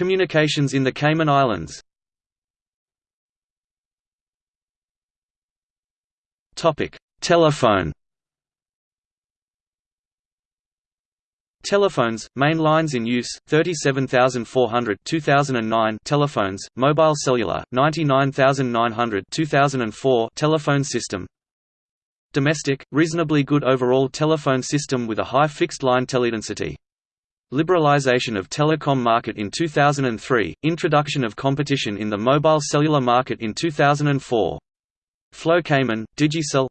Communications in the Cayman Islands Telephone Telephones, main lines in use, 37,400 2009 telephones, mobile cellular, 99,900 2004 telephone system Domestic, reasonably good overall telephone system with a high fixed-line teledensity. Liberalization of telecom market in 2003, introduction of competition in the mobile cellular market in 2004. Flow Cayman, Digicel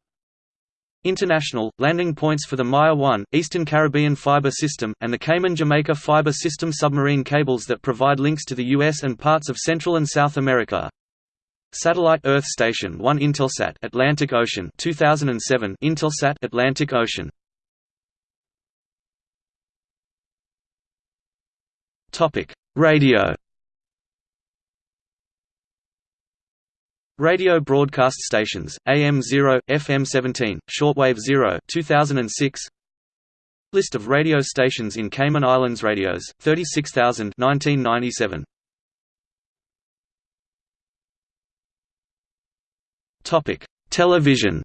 International, landing points for the Maya 1, Eastern Caribbean Fiber System, and the Cayman-Jamaica Fiber System submarine cables that provide links to the US and parts of Central and South America. Satellite Earth Station 1 Intelsat Atlantic Ocean 2007 Intelsat Atlantic Ocean Topic Radio Radio broadcast stations, AM 0, FM 17, shortwave 0 2006. List of radio stations in Cayman Islands Radios, 36,000 1997. Topic: Television.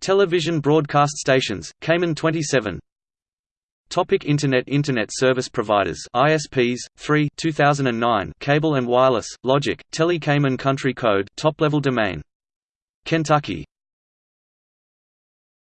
Television broadcast stations, Cayman 27 Topic Internet Internet service providers ISPs 3 2009 Cable and wireless Logic Tele Cayman Country Code top level domain. Kentucky